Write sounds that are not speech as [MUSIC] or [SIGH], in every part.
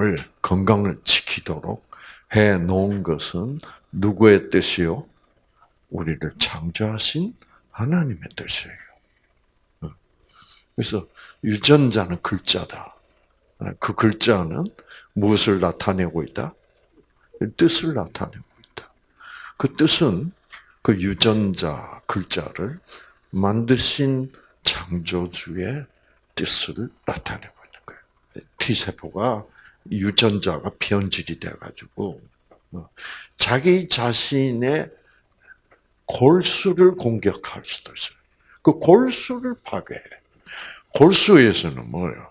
삶을 건강을 지키도록 해 놓은 것은 누구의 뜻이요? 우리를 창조하신 하나님의 뜻이에요. 어. 그래서 유전자는 글자다. 어, 그 글자는 무엇을 나타내고 있다? 뜻을 나타내고 있다. 그 뜻은 그 유전자 글자를 만드신 창조주의 뜻을 나타내고 있는 거예요. T세포가 유전자가 변질이 돼가지고 어, 자기 자신의 골수를 공격할 수도 있어요. 그 골수를 파괴해. 골수에서는 뭐예요?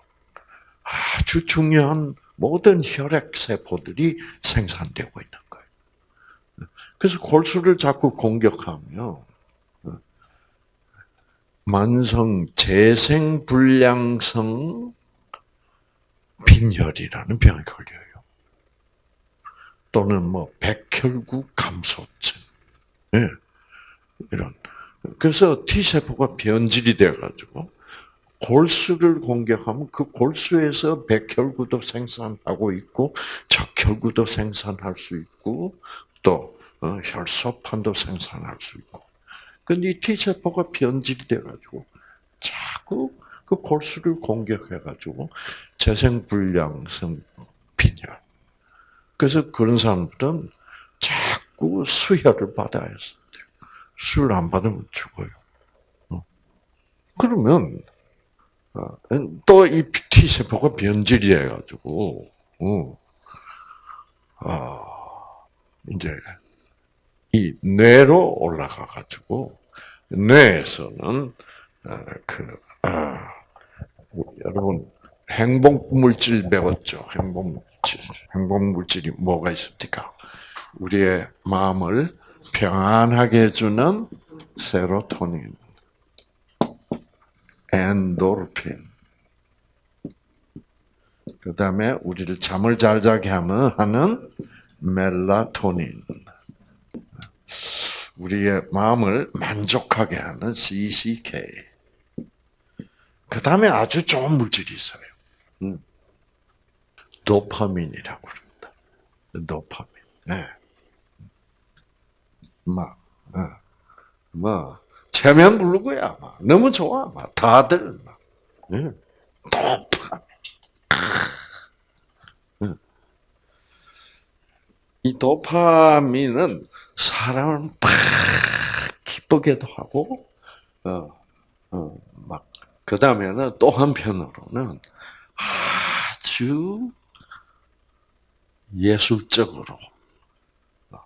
아주 중요한 모든 혈액 세포들이 생산되고 있는 거예요. 그래서 골수를 자꾸 공격하면 만성 재생 불량성 빈혈이라는 병이 걸려요. 또는 뭐 백혈구 감소증. 네. 이런. 그래서 T세포가 변질이 돼가지고 골수를 공격하면 그 골수에서 백혈구도 생산하고 있고 적혈구도 생산할 수 있고 또 어, 혈소판도 생산할 수 있고. 근데 이 T세포가 변질돼가지고 자꾸 그 골수를 공격해가지고 재생불량성 빈혈. 그래서 그런 사람들은 자꾸 수혈을 받아야 해요. 수혈 안 받으면 죽어요. 어. 그러면 어, 또이 T세포가 변질이 해가지고 어. 아 이제 이 뇌로 올라가 가지고 뇌에서는 그 아, 여러분 행복 물질 배웠죠. 행복 물질. 행복 물질이 뭐가 있습니까? 우리의 마음을 평안하게 해주는 세로토닌, 엔도르핀. 그 다음에 우리를 잠을 잘 자게 하는 멜라토닌. 우리의 마음을 만족하게 하는 CCK. 그 다음에 아주 좋은 물질이 있어요. 음. 도파민이라고 그럽니다. 도파민. 네. 막, 어. 뭐, 체면 부르고야, 막. 너무 좋아, 막. 다들, 막. 네. 도파민. 이 도파민은 사람을 팍 기쁘게도 하고, 어, 어, 막, 그 다음에는 또 한편으로는 아주 예술적으로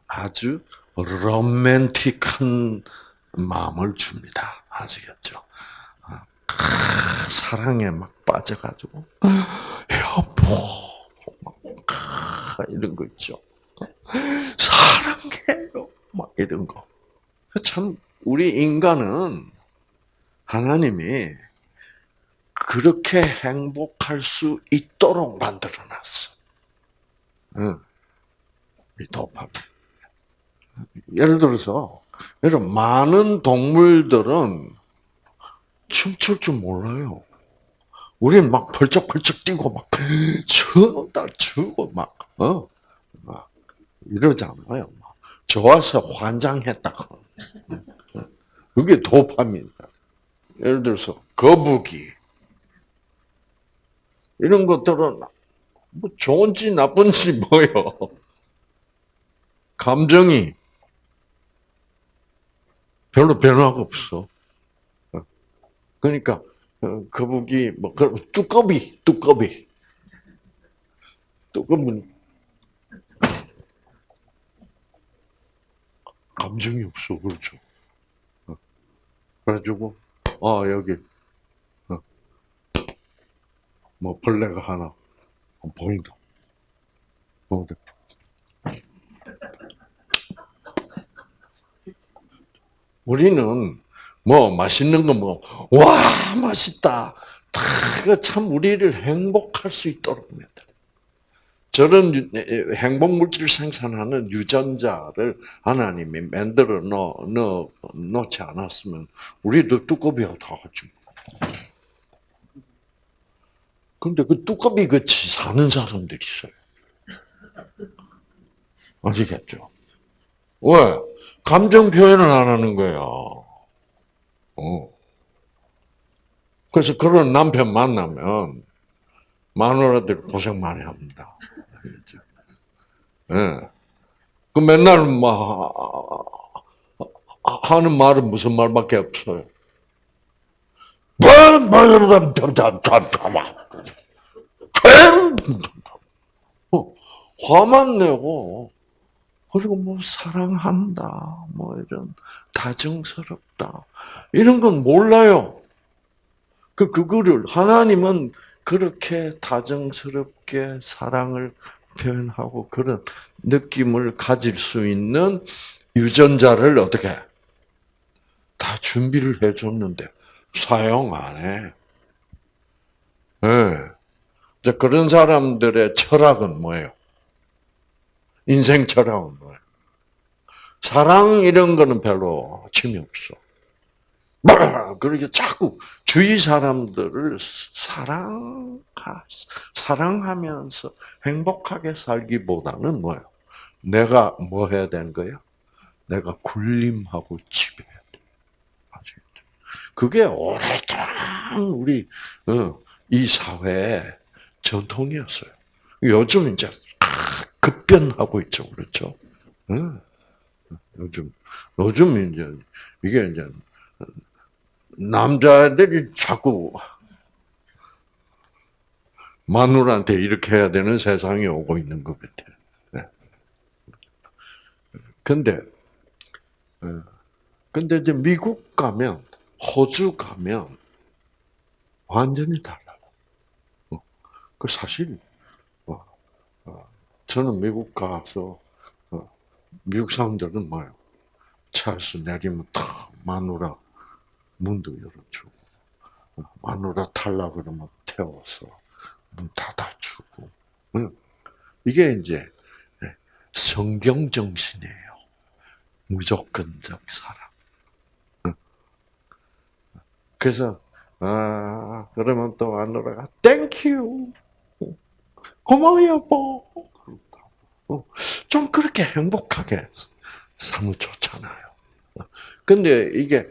아주 로맨틱한 마음을 줍니다. 아시겠죠? 사랑에 막 빠져가지고 여보 막 이런 거 있죠. 사랑해요. 막 이런 거. 참, 우리 인간은 하나님이 그렇게 행복할 수 있도록 만들어 놨어. 응. 이 도파민. 예를 들어서, 여러분, 많은 동물들은 춤출 줄 몰라요. 우리는 막 펄쩍펄쩍 뛰고 막, [LAUGHS] 춤다 추고 막, 어? 이러잖아요. 좋아서 환장했다. 그게 도파민. 예를 들어서 거북이 이런 것들은 뭐 좋은지 나쁜지 [LAUGHS] 뭐요. 감정이 별로 변화가 없어. 그러니까 어, 거북이 뭐 뚜꺼비 뚜꺼비 뚜꺼비 감정이 없어. 그렇죠. 어. 그래가지고, 아, 여기, 어. 뭐, 벌레가 하나, 어, 보인다. 어, 네. 우리는 뭐 맛있는 거 뭐, 와, 맛있다. 참 우리를 행복할 수 있도록 만들 저런 행복 물질을 생산하는 유전자를 하나님이 만들어 넣, 넣, 놓지 않았으면 우리도 뚜껑이하고 다 같이. 근데 그 뚜껑이 같이 사는 사람들이 있어요. 아시겠죠? 왜? 감정 표현을 안 하는 거야. 어. 그래서 그런 남편 만나면 마누라들 고생 많이 합니다. 예. 그 맨날 막 하는 말은 무슨 말밖에 없어요. 어, 화만 내고 그리고 뭐 사랑한다, 뭐 이런 다정스럽다 이런 건 몰라요. 그 그거를 하나님은 그렇게 다정스럽게 사랑을 표현하고 그런 느낌을 가질 수 있는 유전자를 어떻게 다 준비를 해줬는데 사용 안 해. 예. 네. 그런 사람들의 철학은 뭐예요? 인생 철학은 뭐예요? 사랑 이런 거는 별로 취미 없어. 그렇게 자꾸 주위 사람들을 사랑 사랑하면서 행복하게 살기보다는 뭐예요? 내가 뭐 해야 되는 거예요? 내가 군림하고 지배해야 돼. 그게 오랫동안 우리 어, 이 사회의 전통이었어요. 요즘 이제 급변하고 있죠, 그렇죠? 요즘 요즘 이제 이게 이제 남자들이 자꾸 마누라한테 이렇게 해야 되는 세상이 오고 있는 것 같아요. 네. 근데, 어, 근데 이제 미국 가면, 호주 가면, 완전히 달라요. 어, 그 사실, 어, 저는 미국 가서, 미국 사람들은 뭐예요? 차에서 내리면 탁 마누라 문도 열어주고 마누라 탈라 그러면 태워서 문 닫아주고 이게 이제 예, 성경 정신이에요. 무조건적 사랑. 그래서 아 그러면 또 마누라가 thank you 고마워 여보. 좀 그렇게 행복하게 사면 좋잖아요. 근데 이게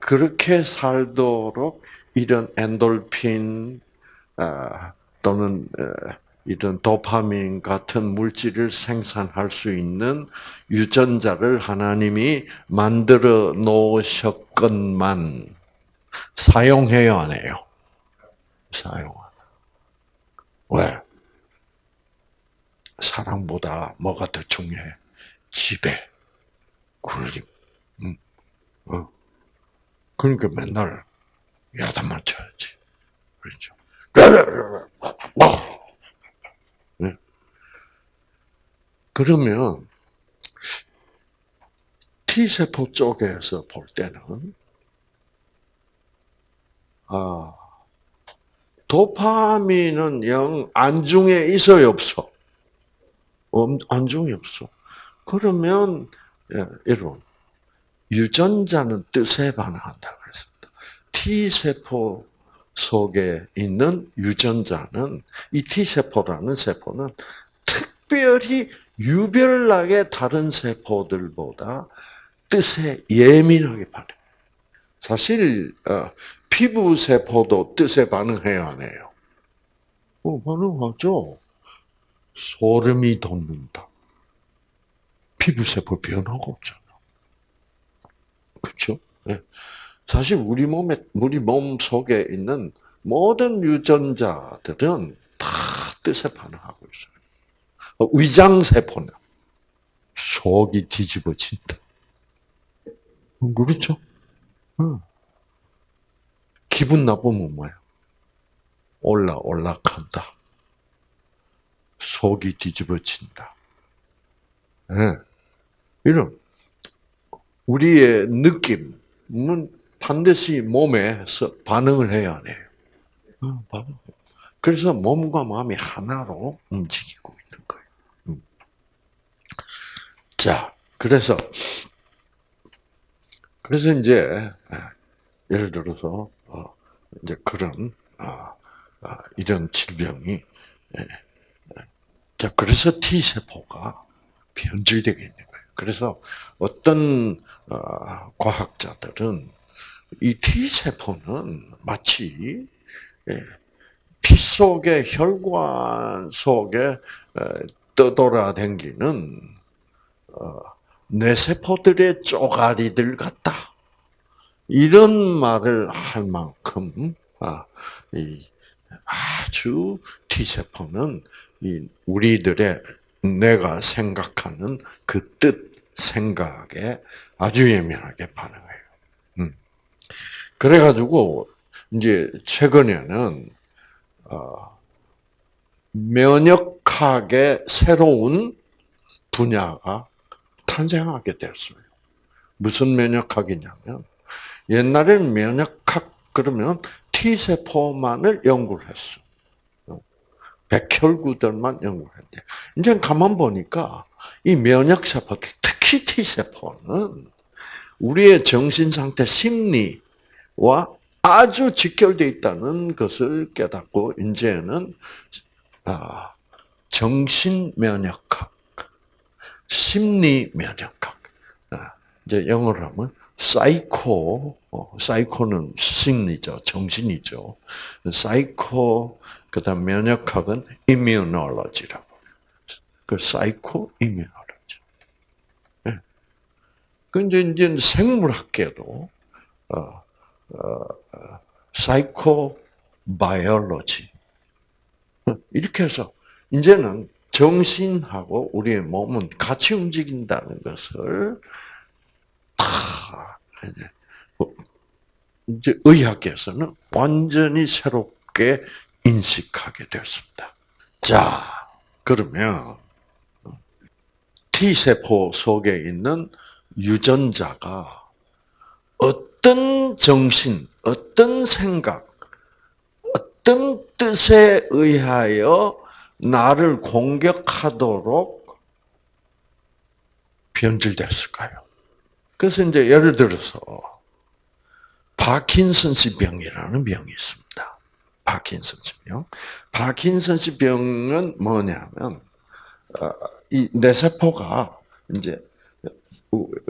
그렇게 살도록 이런 엔돌핀 아, 또는 이런 도파민 같은 물질을 생산할 수 있는 유전자를 하나님이 만들어 놓으셨건만 사용해요, 안 해요? 사용. 왜? 사랑보다 뭐가 더 중요해? 지배, 굴림. 음. 어. 그러니까 맨날 야단 맞춰야지. 그렇죠. 네. 그러면 T세포 쪽에서 볼 때는 아, 도파민은 영 안중에 있어요, 없어? 안중에 없어. 그러면 예, 여러분 유전자는 뜻에 반응한다 그랬습니다. T 세포 속에 있는 유전자는 이 T 세포라는 세포는 특별히 유별나게 다른 세포들보다 뜻에 예민하게 반응. 사실 어, 피부 세포도 뜻에 반응해야 안 해요. 어, 반응하죠. 소름이 돋는다. 피부 세포 변화가 없잖아. 그렇죠? 네. 사실 우리 몸에 우리 몸 속에 있는 모든 유전자들은 다 뜻에 반응하고 있어요. 어, 위장 세포는 속이 뒤집어진다. 어, 그렇죠? 응. 기분 나쁘면 뭐예요? 올라 올라간다. 속이 뒤집어진다. 네. 이런 우리의 느낌은 반드시 몸에서 반응을 해야 해요. 그래서 몸과 마음이 하나로 움직이고 있는 거예요. 음. 자, 그래서 그래서 이제 아, 예를 들어서 어, 이제 그런 아, 아, 이런 질병이 예. 자 그래서 T 세포가 변질되게 있는 거예요. 그래서 어떤 어, 과학자들은 이 T 세포는 마치 예, 피 속에 혈관 속에 떠돌아댕기는 어, 뇌세포들의 쪼가리들 같다. 이런 말을 할 만큼 아, 아주 T 세포는 우리들의 내가 생각하는 그 뜻, 생각에 아주 예민하게 반응해요. 음. 그래가지고 이제 최근에는 어, 면역학의 새로운 분야가 탄생하게 됐어요. 무슨 면역학이냐면 옛날에는 면역학 그러면 T 세포만을 연구를 했어. 백혈구들만 연구를 했는데 이제 가만 보니까 이 면역 세포, 특히 T 세포는 우리의 정신 상태, 심리와 아주 직결되어 있다는 것을 깨닫고 이제는 아, 정신 면역학, 심리 면역학, 아, 이제 영어로 하면 사이코, 어, 사이코는 심리죠, 정신이죠. 사이코, 그 다음 면역학은 immunology라고. 그 psycho immunology. 예. 근데 이제 생물학계도 어, 어, psycho biology 이렇게 해서 이제는 정신하고 우리의 몸은 같이 움직인다는 것을 다 이제 뭐 의학계에서는 완전히 새롭게 인식하게 되었습니다. 자, 그러면 T 세포 속에 있는 유전자가 어떤 정신, 어떤 생각, 어떤 뜻에 의하여 나를 공격하도록 변질됐을까요? 그래서 이제 예를 들어서 Parkinson's 병이라는 병이 있습니다. Parkinson's 병. Parkinson's 병은 뭐냐면 어, 이 뇌세포가 이제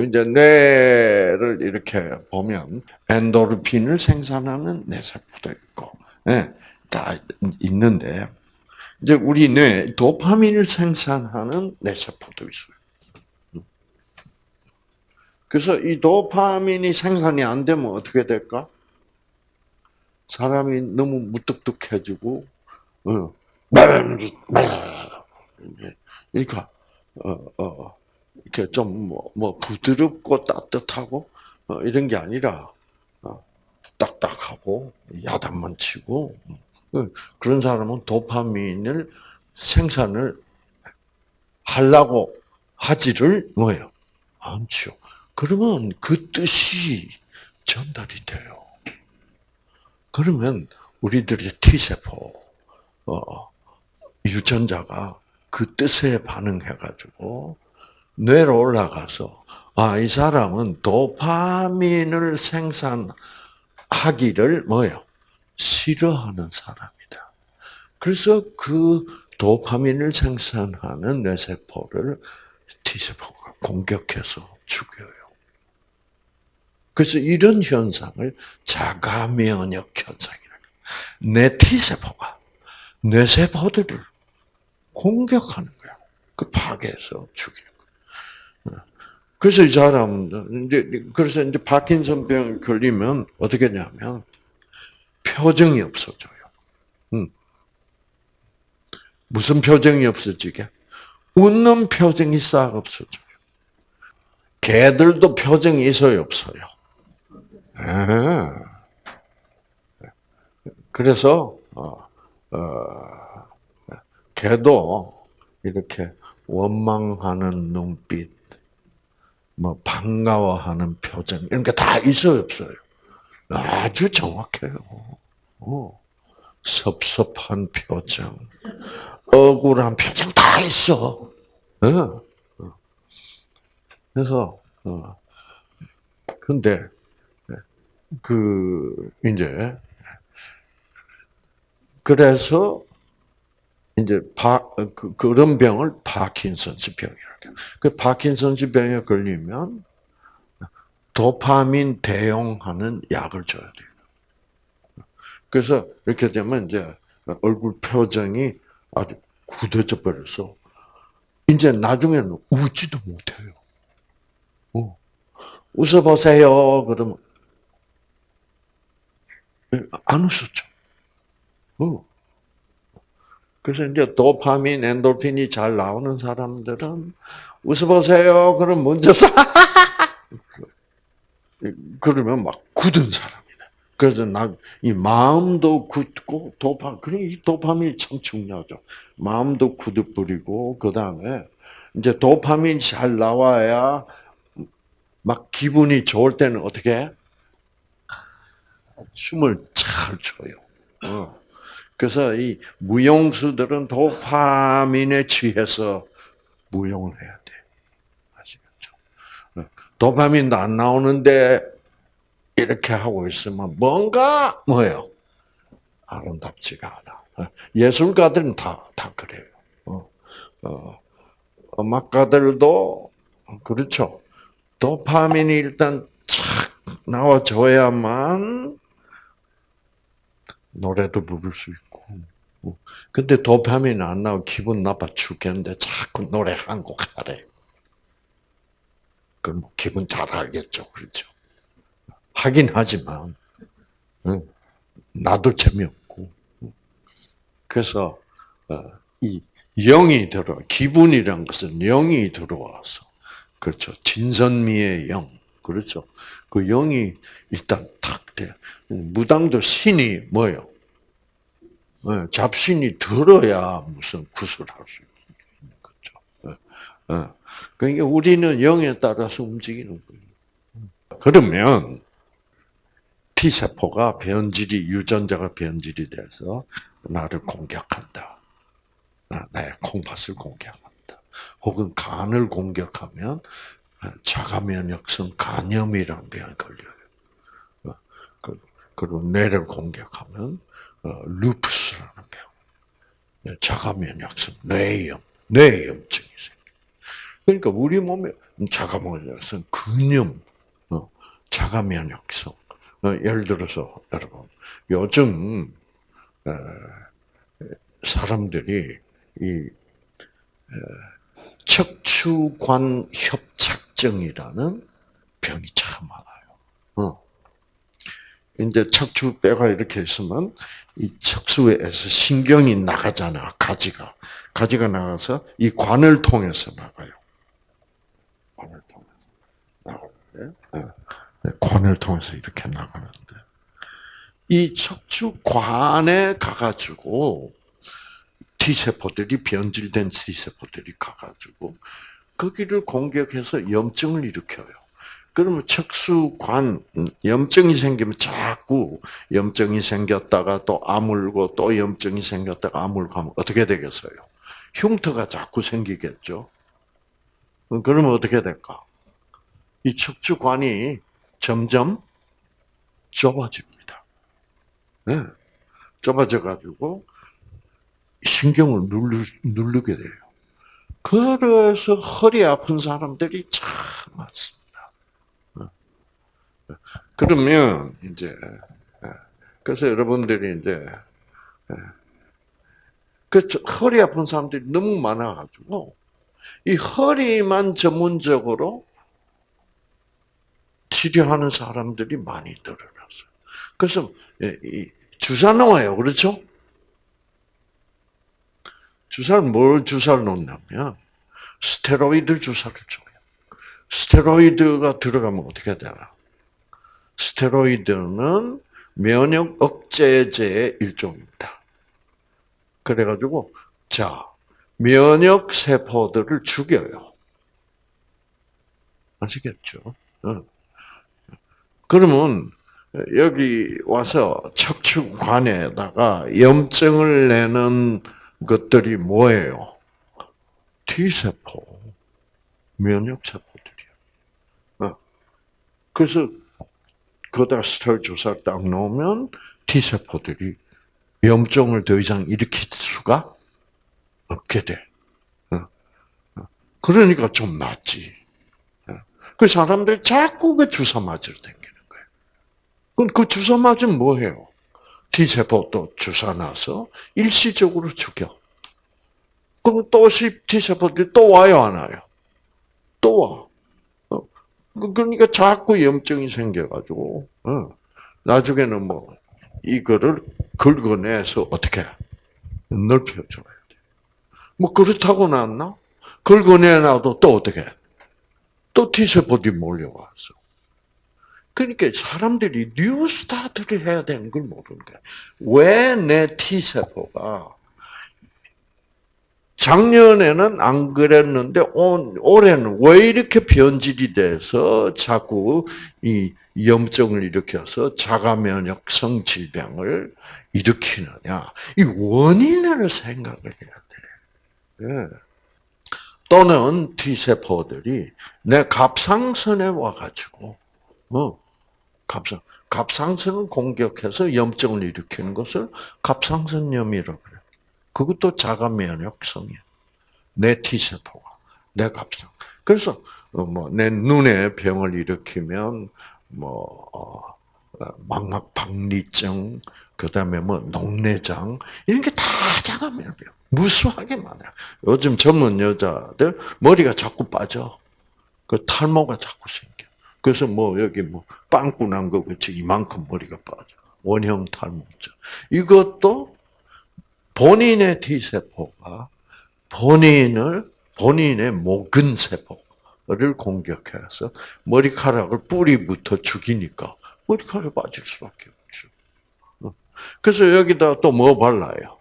이제 뇌를 이렇게 보면 엔도르핀을 생산하는 뇌세포도 있고, 예, 다 있는데 이제 우리 뇌 도파민을 생산하는 뇌세포도 있어요. 그래서 이 도파민이 생산이 안 되면 어떻게 될까? 사람이 너무 무뚝뚝해지고, 어, 그러니까 어, 어, 이렇게 좀뭐 뭐 부드럽고 따뜻하고 어, 이런 게 아니라 어, 딱딱하고 야단만 치고 어, 그런 사람은 도파민을 생산을 하려고 하지를 뭐예요? 않죠. 그러면 그 뜻이 전달이 돼요. 그러면 우리들의 T세포, 어, 유전자가 그 뜻에 반응해가지고 뇌로 올라가서 아, 이 사람은 도파민을 생산하기를 뭐요? 싫어하는 사람이다. 그래서 그 도파민을 생산하는 뇌세포를 T세포가 공격해서 죽여요. 그래서 이런 현상을 자가면역 현상이라고. 내 T세포가 뇌세포들을 공격하는 거야. 그 파괴해서 죽이는 거야. 그래서 이 사람, 이제, 그래서 이제 파킨슨 병 걸리면 어떻게 하냐면, 표정이 없어져요. 음. 무슨 표정이 없어지게? 웃는 표정이 싹 없어져요. 개들도 표정이 있어요, 없어요? 아. 그래서, 어, 어, 걔도 이렇게 원망하는 눈빛, 뭐 반가워하는 표정 이런 게 다 있어요 없어요? 아주 정확해요. 어. 섭섭한 표정, 억울한 표정 다 있어. 어. 그래서 어. 근데 그 이제 그래서 이제 파, 그, 그런 병을 파킨슨스 병이라고. 그 파킨슨스 병에 걸리면 도파민 대용하는 약을 줘야 돼요. 그래서 이렇게 되면 이제 얼굴 표정이 아주 굳어져 버려서 이제 나중에는 웃지도 못해요. 어. 웃어보세요. 그러면 안 웃었죠. 어. 그래서 이제 도파민, 엔돌핀이 잘 나오는 사람들은 웃어보세요. 그럼 먼저 사 [LAUGHS] 그러면 막 굳은 사람이네. 그래서 나 이 마음도 굳고 도파 그래 이 도파민이 참 중요하죠. 마음도 굳어 버리고 그 다음에 이제 도파민이 잘 나와야 막 기분이 좋을 때는 어떻게 춤을 잘 춰요. 어. 그래서 이 무용수들은 도파민에 취해서 무용을 해야 돼. 아시겠죠? 어. 도파민도 안 나오는데 이렇게 하고 있으면 뭔가 뭐예요? 아름답지가 않아. 어. 예술가들은 다, 다 그래요. 음악가들도 그렇죠. 도파민이 일단 착 나와줘야만 노래도 부를 수 있고. 근데 도파민 안 나고 기분 나빠 죽겠는데 자꾸 노래 한 곡 하래. 그럼 기분 잘 알겠죠, 그렇죠? 하긴 하지만 나도 재미없고. 그래서 어, 이 영이 들어 기분이란 것은 영이 들어와서 그렇죠. 진선미의 영. 그렇죠. 그 영이 일단 탁 돼. 무당도 신이 뭐요? 네, 잡신이 들어야 무슨 구슬할 수 있는 거죠. 네. 그러니까 우리는 영에 따라서 움직이는 거예요. 그러면 T세포가 변질이, 유전자가 변질이 돼서 나를 공격한다. 나의 콩팥을 공격한다. 혹은 간을 공격하면 자가면역성 간염이라는 병에 걸려요. 어, 그, 그리고 뇌를 공격하면 어, 루푸스라는 병, 네, 자가면역성 뇌염, 뇌염증이 생겨. 그러니까 우리 몸에 자가면역성 근염, 어, 자가면역성. 예를 들어서 여러분 요즘 사람들이 이 척추관 협착증이라는 병이 참 많아요. 어. 이제 척추 뼈가 이렇게 있으면 이 척추에서 신경이 나가잖아, 가지가. 가지가 나가서 이 관을 통해서 나가요. 관을 통해서 나가는데, 어. 네, 관을 통해서 이렇게 나가는데, 이 척추관에 가가지고 T세포들이 변질된 T세포들이 가가지고 거기를 공격해서 염증을 일으켜요. 그러면 척수관 염증이 생기면 자꾸 염증이 생겼다가 또 아물고 또 염증이 생겼다가 아물고 하면 어떻게 되겠어요? 흉터가 자꾸 생기겠죠. 그러면 어떻게 될까? 이 척추관이 점점 좁아집니다. 네. 좁아져 가지고 신경을 누르, 누르게 돼요. 그래서 허리 아픈 사람들이 참 많습니다. 어. 그러면 이제 예. 그래서 여러분들이 이제 그 허리 아픈 사람들이 너무 많아가지고 이 허리만 전문적으로 치료하는 사람들이 많이 늘어났어요. 그래서 주사 놓아요, 그렇죠? 주사를 뭘 주사를 놓냐면 스테로이드 주사를 줘요. 스테로이드가 들어가면 어떻게 되나? 스테로이드는 면역 억제제의 일종입니다. 그래가지고 자 면역 세포들을 죽여요. 아시겠죠? 그러면 여기 와서 척추관에다가 염증을 내는 것들이 뭐예요? T세포, 면역세포들이야. 어. 그래서 거기다 스텔 주사 딱 놓으면 T세포들이 염증을 더 이상 일으킬 수가 없게 돼. 어, 어. 그러니까 좀 낫지. 어. 그 사람들 자꾸 그 주사 맞으러 다니는 거예요. 그럼 그 주사 맞으면 뭐 해요? T세포 또 주사 놔서 일시적으로 죽여. 그럼 또 T세포들이 또 와요, 안 와요? 또 와. 어, 그- 그러니까 자꾸 염증이 생겨가지고, 어, 나중에는 뭐, 이거를 긁어내서 어떻게 넓혀줘야 돼. 뭐, 그렇다고 났나? 긁어내놔도 또 어떻게? 또 T세포들이 몰려와서. 그러니까 사람들이 New Start를 해야 되는 걸 모르는 거야. 왜 내 T세포가 작년에는 안 그랬는데 올- 올해는 왜 이렇게 변질이 돼서 자꾸 이 염증을 일으켜서 자가 면역 성 질병을 일으키느냐. 이 원인을 생각을 해야 돼. 예. 또는 T세포들이 내 갑상선에 와가지고, 어, 갑상, 갑상선을 공격해서 염증을 일으키는 것을 갑상선염이라고 그래. 그것도 자가 면역성이야. 내 T세포가, 내 갑상. 그래서, 어, 뭐, 내 눈에 병을 일으키면, 뭐, 어, 망막 박리증, 그 다음에 뭐, 녹내장, 이런 게 다 자가 면역. 무수하게 많아요. 요즘 젊은 여자들 머리가 자꾸 빠져. 그 탈모가 자꾸 생겨. 그래서 뭐 여기 뭐 빵꾸 난거 같이 이만큼 머리가 빠져. 원형 탈모죠. 이것도 본인의 T세포가 본인을, 본인의 모근 세포를 공격해서 머리카락을 뿌리부터 죽이니까 머리카락이 빠질 수밖에 없죠. 어. 그래서 여기다 또 뭐 발라요?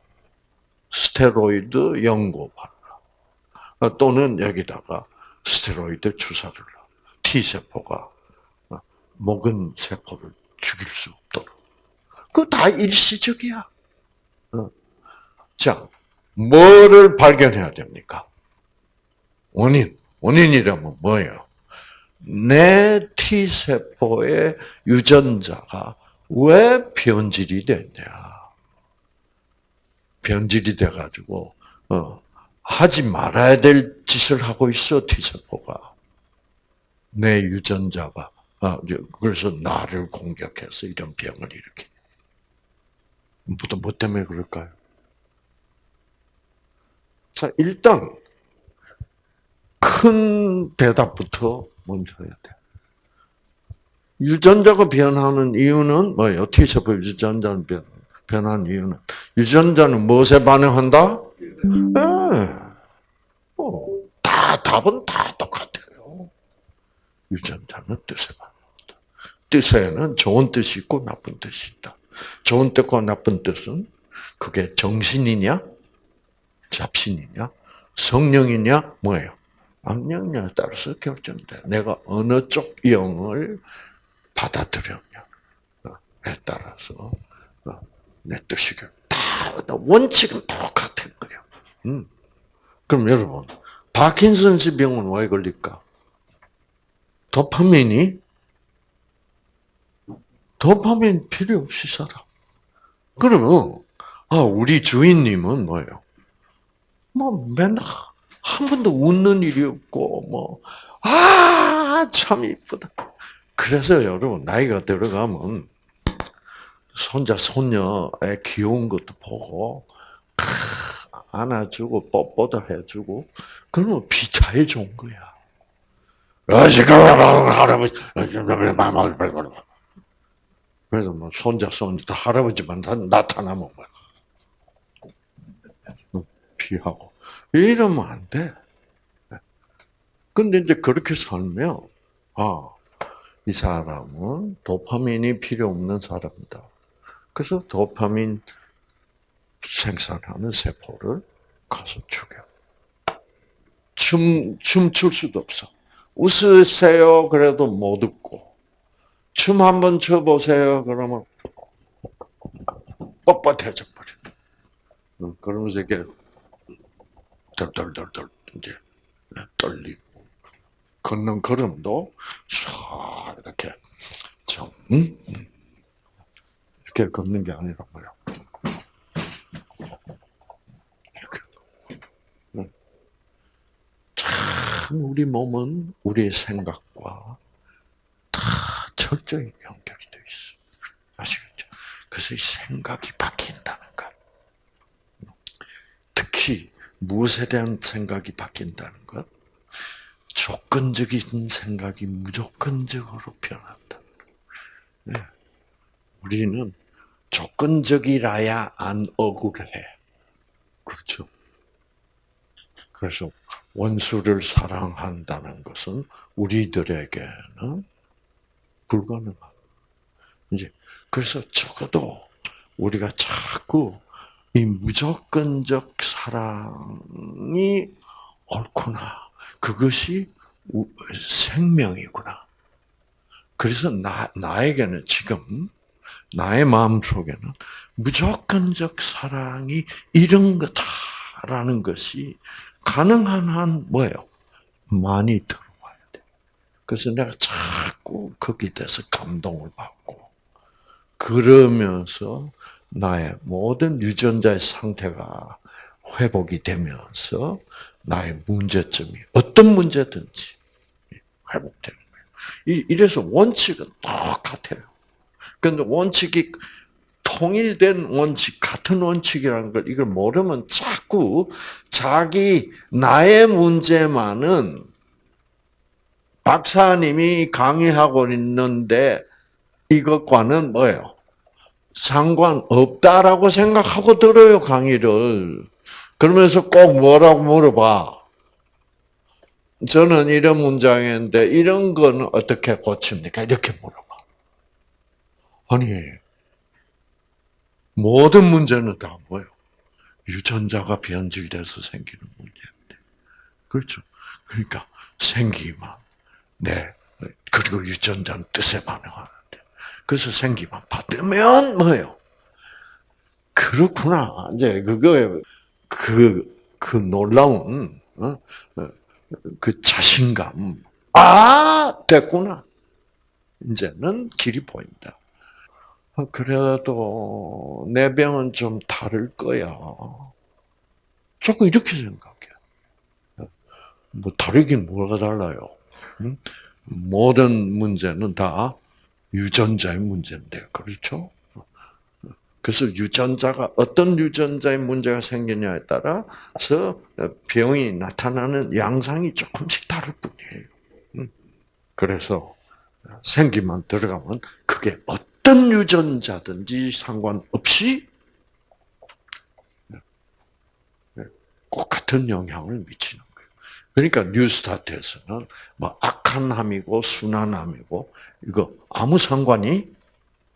스테로이드 연고 발라. 어, 또는 여기다가 스테로이드 주사를 놔. T세포가 어, 모근 세포를 죽일 수 없도록. 그거 다 일시적이야. 어. 자, 뭐를 발견해야 됩니까? 원인. 원인이라면 뭐예요? 내 T세포의 유전자가 왜 변질이 됐냐. 변질이 돼가지고, 어, 하지 말아야 될 짓을 하고 있어, T세포가. 내 유전자가. 아, 그래서 나를 공격해서 이런 병을 일으키. 뭐, 뭐 때문에 그럴까요? 자, 일단, 큰 대답부터 먼저 해야 돼. 유전자가 변하는 이유는 뭐예요? T세포 유전자는 변, 변한 이유는 유전자는 무엇에 반응한다? 네. 어, 다 답은 다 똑같아요. 유전자는 뜻에 반응한다. 뜻에는 좋은 뜻이 있고 나쁜 뜻이 있다. 좋은 뜻과 나쁜 뜻은 그게 정신이냐, 잡신이냐, 성령이냐, 뭐예요? 악령에 따라서 결정돼. 내가 어느 쪽 영을 받아들였냐에 따라서 어, 내 뜻이 다 원칙은 똑같은 거예요. 음. 그럼 여러분, 파킨슨스 병은 왜 걸릴까? 도파민이 도파민 필요 없이 살아. 그러면 아 우리 주인님은 뭐예요? 뭐 맨날 한 번도 웃는 일이 없고 뭐 아 참 이쁘다. 그래서 여러분 나이가 들어가면 손자 손녀의 귀여운 것도 보고 크, 안아주고 뽀뽀도 해주고 그러면 비차에 좋은 거야. 그래서 뭐 손자 손녀 다 할아버지만 다 나타나면 뭐야 피하고 이러면 안 돼. 근데 이제 그렇게 살면 아. 이 사람은 도파민이 필요 없는 사람이다. 그래서 도파민 생산하는 세포를 가서 죽여. 춤, 춤출 수도 없어. 웃으세요. 그래도 못 웃고. 춤 한번 춰보세요. 그러면 뻣뻣해져 버려. 그러면서 이렇게 덜덜덜덜 이제 떨리고 걷는 걸음도 샤 이렇게 좀 이렇게 걷는 게 아니라 뭐요 이렇게 참 우리 몸은 우리의 생각과 다 철저히 연결이 돼 있어 아시겠죠? 그래서 이 생각이 바뀐다는 것 특히 무엇에 대한 생각이 바뀐다는 것? 조건적인 생각이 무조건적으로 변한다. 네. 우리는 조건적이라야 안 억울해. 그렇죠. 그래서 원수를 사랑한다는 것은 우리들에게는 불가능한. 이제 그래서 적어도 우리가 자꾸 이 무조건적 사랑이 옳구나. 그것이 생명이구나. 그래서 나, 나에게는 지금, 나의 마음 속에는 무조건적 사랑이 이런 거다라는 것이 가능한 한 뭐예요? 많이 들어와야 돼. 그래서 내가 자꾸 거기에 대해서 감동을 받고, 그러면서 나의 모든 유전자의 상태가 회복이 되면서 나의 문제점이 어떤 문제든지 회복되는 거예요. 이래서 원칙은 똑같아요. 그런데 원칙이 통일된 원칙, 같은 원칙이라는 걸 이걸 모르면 자꾸 자기 나의 문제만은 박사님이 강의하고 있는데 이것과는 뭐예요? 상관없다라고 생각하고 들어요, 강의를. 그러면서 꼭 뭐라고 물어봐. 저는 이런 문장인데 이런 건 어떻게 고칩니까? 이렇게 물어봐. 아니, 모든 문제는 다 뭐예요? 유전자가 변질돼서 생기는 문제인데. 그렇죠. 그러니까 생기만, 네. 그리고 유전자는 뜻에 반응하는데. 그래서 생기만 받으면 뭐예요? 그렇구나. 이제 그거 그, 그 놀라운, 어? 그 자신감. 아, 됐구나. 이제는 길이 보인다. 그래도 내 병은 좀 다를 거야. 자꾸 이렇게 생각해. 뭐 다르긴 뭐가 달라요? 모든 문제는 다 유전자의 문제인데, 그렇죠? 그래서 유전자가 어떤 유전자의 문제가 생기냐에 따라서 병이 나타나는 양상이 조금씩 다를 뿐이에요. 그래서 생기만 들어가면 그게 어떤 유전자든지 상관없이 꼭 같은 영향을 미치는. 그러니까 뉴스타트에서는 뭐 악한 함이고 순한 함이고 이거 아무 상관이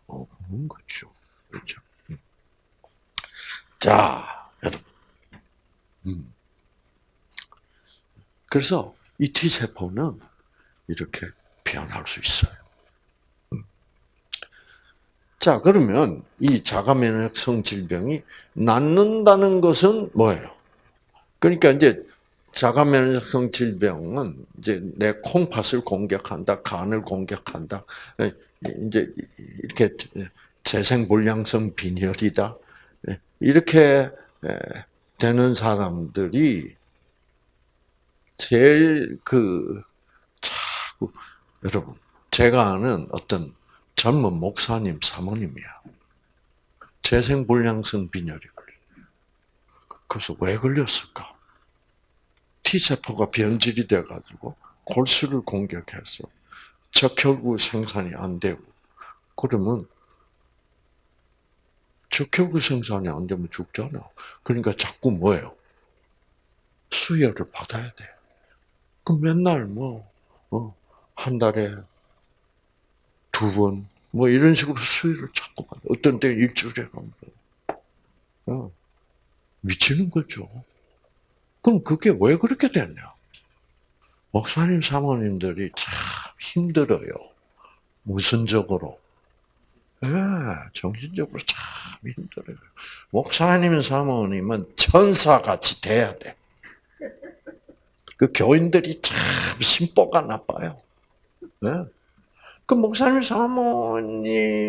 없는 거죠. 그렇죠. 자, 여러분. 음. 그래서 이 T세포는 이렇게 변할 수 있어요. 음. 자, 그러면 이 자가면역성 질병이 낫는다는 것은 뭐예요? 그러니까 이제 자가면역성 질병은 이제 내 콩팥을 공격한다, 간을 공격한다, 이제 이렇게 재생불량성 빈혈이다, 이렇게 되는 사람들이 제일 그 자꾸 여러분 제가 아는 어떤 젊은 목사님 사모님이야. 재생불량성 빈혈이 걸려. 그래서 왜 걸렸을까? T세포가 변질이 돼가지고 골수를 공격해서 적혈구 생산이 안 되고 그러면 적혈구 생산이 안 되면 죽잖아. 그러니까 자꾸 뭐예요? 수혈을 받아야 돼. 그 맨날 뭐, 어, 한 달에 두 번, 뭐 이런 식으로 수혈을 자꾸 받아. 어떤 때 일주일에 한 번. 어, 미치는 거죠. 그럼 그게 왜 그렇게 됐냐? 목사님, 사모님들이 참 힘들어요. 무선적으로. 예, 정신적으로 참 힘들어요. 목사님, 사모님은 천사같이 돼야 돼. 그 교인들이 참 심보가 나빠요. 네? 그 목사님, 사모님이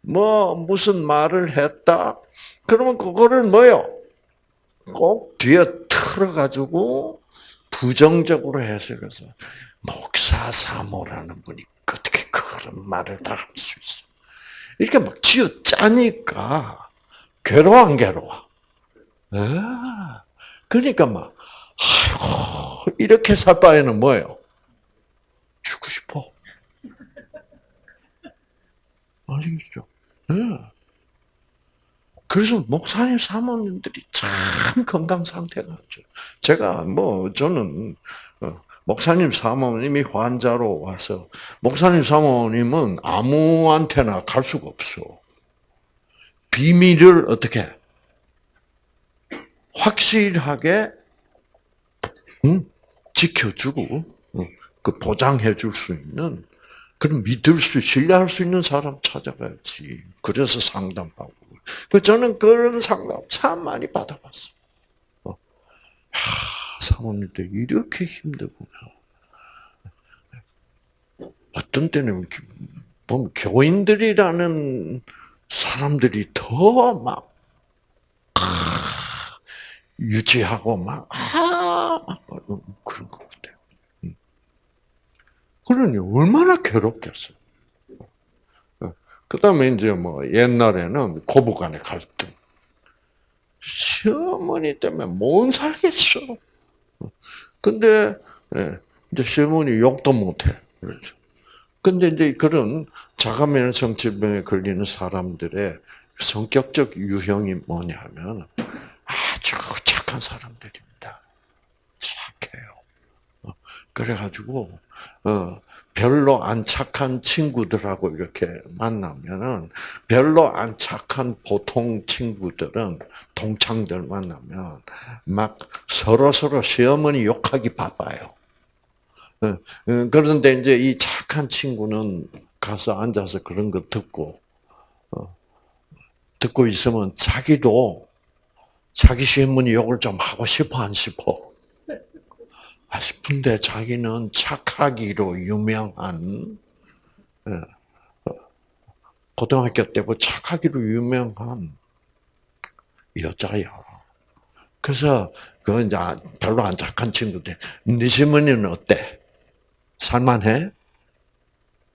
뭐 무슨 말을 했다? 그러면 그거를 뭐요? 꼭 뒤에 틀어가지고 부정적으로 해석해서 목사 사모라는 분이 어떻게 그런 말을 다 할 수 있어? 이렇게 막 쥐어 짜니까 괴로워 안 괴로워? 아, 그러니까 막 아이고 이렇게 살 바에는 뭐예요? 죽고 싶어. 아시겠죠? 네. 그래서 목사님 사모님들이 참 건강 상태가 좋죠. 제가 뭐 저는 어, 목사님 사모님이 환자로 와서 목사님 사모님은 아무한테나 갈 수가 없어. 비밀을 어떻게 확실하게 응? 지켜주고 그 보장해 줄 수 있는 그럼 믿을 수 신뢰할 수 있는 사람 찾아가야지. 그래서 상담하고. 그 저는 그런 상담 참 많이 받아봤어. 어. 하, 사모님들 이렇게 힘들구나. 어떤 때는 보면 교인들이라는 사람들이 더 막 유지하고 막, 아, 그런. 음. 그러니 얼마나 괴롭겠어요. 그 다음에 이제 뭐 옛날에는 고부간의 갈등. 시어머니 때문에 못 살겠어. 근데, 예, 이제 시어머니 욕도 못해. 그렇죠. 근데 이제 그런 자가면성 질병에 걸리는 사람들의 성격적 유형이 뭐냐면 아주 착한 사람들입니다. 착해요. 어, 그래가지고, 어, 별로 안 착한 친구들하고 이렇게 만나면은, 별로 안 착한 보통 친구들은, 동창들 만나면, 막 서로 서로 시어머니 욕하기 바빠요. 어, 그런데 이제 이 착한 친구는 가서 앉아서 그런 거 듣고, 듣고 있으면 자기도 자기 시어머니 욕을 좀 하고 싶어 안 싶어? 아 싶은데 자기는 착하기로 유명한 예, 어, 고등학교 때부터 착하기로 유명한 여자야. 그래서 그 이제 별로 안 착한 친구들, 네 시어머니는 어때? 살만해?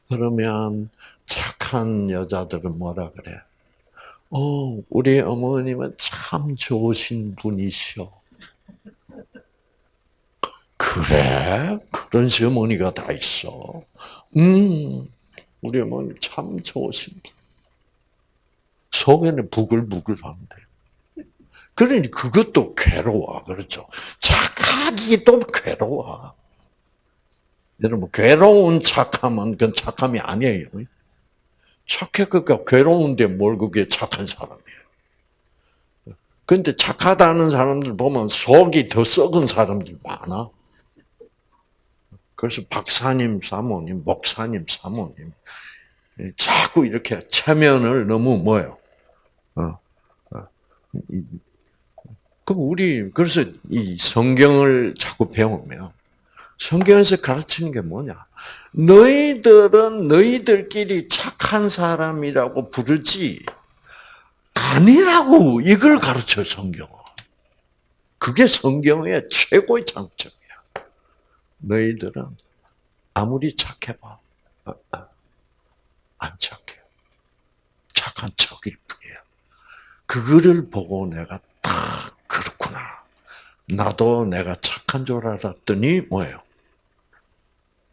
그러면 착한 여자들은 뭐라 그래? 어, 우리 어머님은 참 좋으신 분이셔. 그래? 그런 시어머니가 다 있어. 음, 우리 어머니 참 좋으신 분. 속에는 부글부글 하는데. 그러니 그것도 괴로워. 그렇죠. 착하기도 괴로워. 여러분, 괴로운 착함은 그건 착함이 아니에요. 착해, 그니까 괴로운데 뭘 그게 착한 사람이에요. 근데 착하다는 사람들 보면 속이 더 썩은 사람들 많아. 그래서 박사님 사모님, 목사님 사모님, 자꾸 이렇게 체면을 너무 뭐요? 어, 어. 그 우리 그래서 이 성경을 자꾸 배우면 성경에서 가르치는 게 뭐냐? 너희들은 너희들끼리 착한 사람이라고 부르지 아니라고 이걸 가르쳐 성경은. 그게 성경의 최고의 장점이야. 너희들은 아무리 착해봐 어, 어, 안 착해. 착한 척일 뿐이야. 그거를 보고 내가 딱 그렇구나. 나도 내가 착한 줄 알았더니 뭐예요?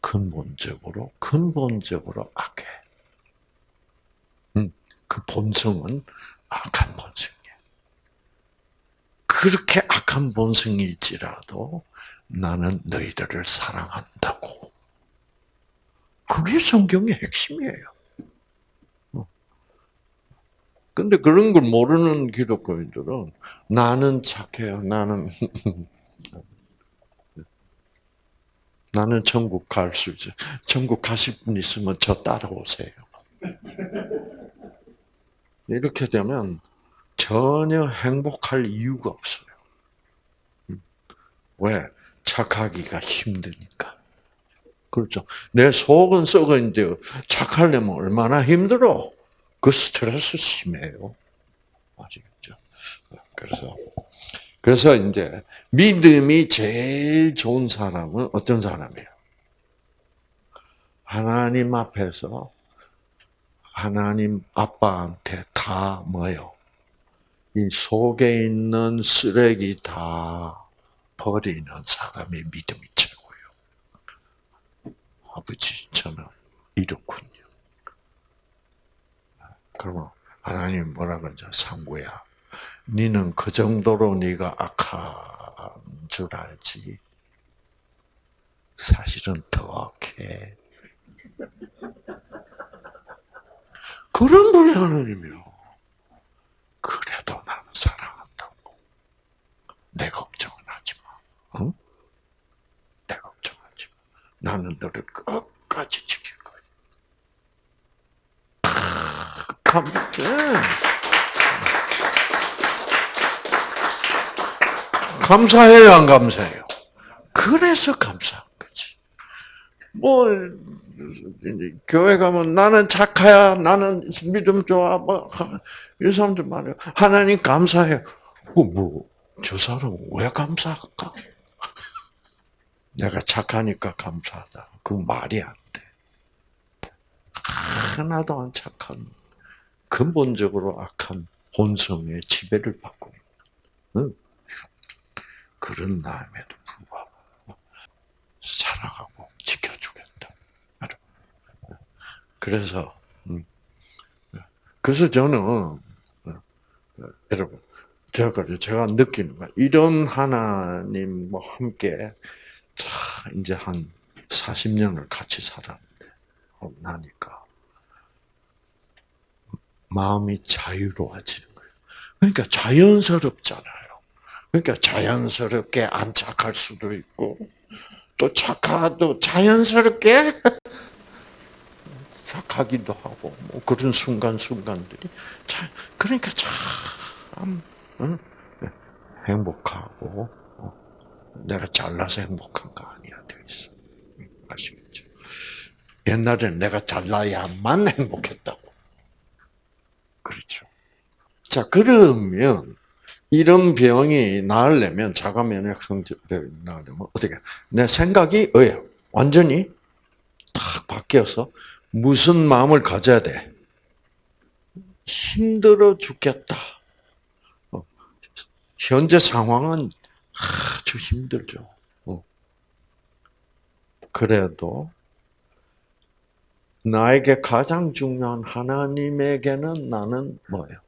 근본적으로 근본적으로 악해. 음, 그 본성은 악한 본성이야. 그렇게 악한 본성일지라도 나는 너희들을 사랑한다고. 그게 성경의 핵심이에요. 어. 근데 그런 걸 모르는 기독교인들은 나는 착해요. 나는 [LAUGHS] 나는 천국 갈 수 있어. 천국 가실 분 있으면 저 따라오세요. 이렇게 되면 전혀 행복할 이유가 없어요. 음. 왜? 착하기가 힘드니까. 그렇죠. 내 속은 썩어 있는데 착하려면 얼마나 힘들어? 그 스트레스 심해요. 아시겠죠? 그래서 그래서 이제 믿음이 제일 좋은 사람은 어떤 사람이에요? 하나님 앞에서 하나님 아빠한테 다 뭐요? 이 속에 있는 쓰레기 다 버리는 사람의 믿음이 최고예요. 아버지, 저는 이렇군요. 그러면 하나님 뭐라 그러죠? 상구야. 니는 그 정도로 네가 악한 줄 알지. 사실은 더 악해. 그런 분이 하나님이요. 그래도 나는 사랑한다고. 내걱정은 하지 마. 응? 내 걱정하지 마. 나는 너를 끝까지 지킬 거야. 감, 네. 감사해요, 안 감사해요? 그래서 감사한 거지. 뭐, 교회 가면 나는 착하야, 나는 믿음 좋아, 뭐, 이 사람들 말이야. 하나님 감사해요. 그 뭐, 저 사람 왜 감사할까? 내가 착하니까 감사하다. 그 말이 안 돼. 하나도 안 착한, 근본적으로 악한 본성의 지배를 받고 있는 그런 나임에도 불구하고 사랑하고 지켜주겠다. 그래서 음, 그래서 저는 여러분 제가 느끼는 거야. 이런 하나님과 함께 이제 한 40년을 같이 살았는데 나니까 마음이 자유로워지는 거예요. 그러니까 자연스럽잖아요. 그러니까 자연스럽게 안 착할 수도 있고 또 착하도 자연스럽게 [LAUGHS] 착하기도 하고 뭐 그런 순간 순간들이 참 그러니까 참 응? 행복하고 어, 내가 잘나서 행복한 거 아니야 돼 있어 아시겠죠? 옛날에는 내가 잘나야만 행복했다고 그렇죠. 자 그러면 이런 병이 나으려면 자가 면역 성질병이 나으려면 어떻게? 내 생각이 어요 완전히 탁 바뀌어서 무슨 마음을 가져야 돼? 힘들어 죽겠다. 어. 현재 상황은 아주 힘들죠. 어. 그래도 나에게 가장 중요한 하나님에게는 나는 뭐예요?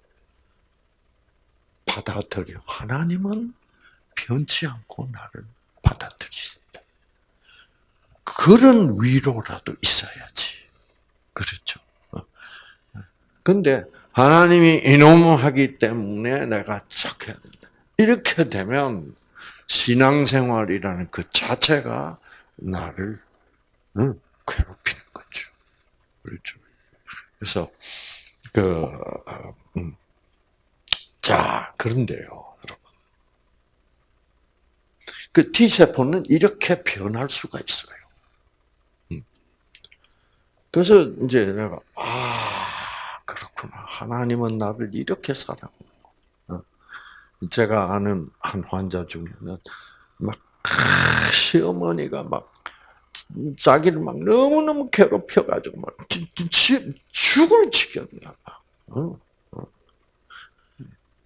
받아들여. 하나님은 변치 않고 나를 받아들이신다. 그런 위로라도 있어야지. 그렇죠. 어. 근데 하나님이 이놈 하기 때문에 내가 착해야 된다. 이렇게 되면 신앙생활이라는 그 자체가 나를 괴롭히는 거죠. 그렇죠. 그래서 그 음. 자, 그런데요, 여러분. 그 T세포는 이렇게 변할 수가 있어요. 음. 그래서 이제 내가, 아, 그렇구나. 하나님은 나를 이렇게 사랑하고. 어. 제가 아는 한 환자 중에는 막, 시어머니가 막, 자기를 막 너무너무 괴롭혀가지고 막, 죽을 지경이야. 어.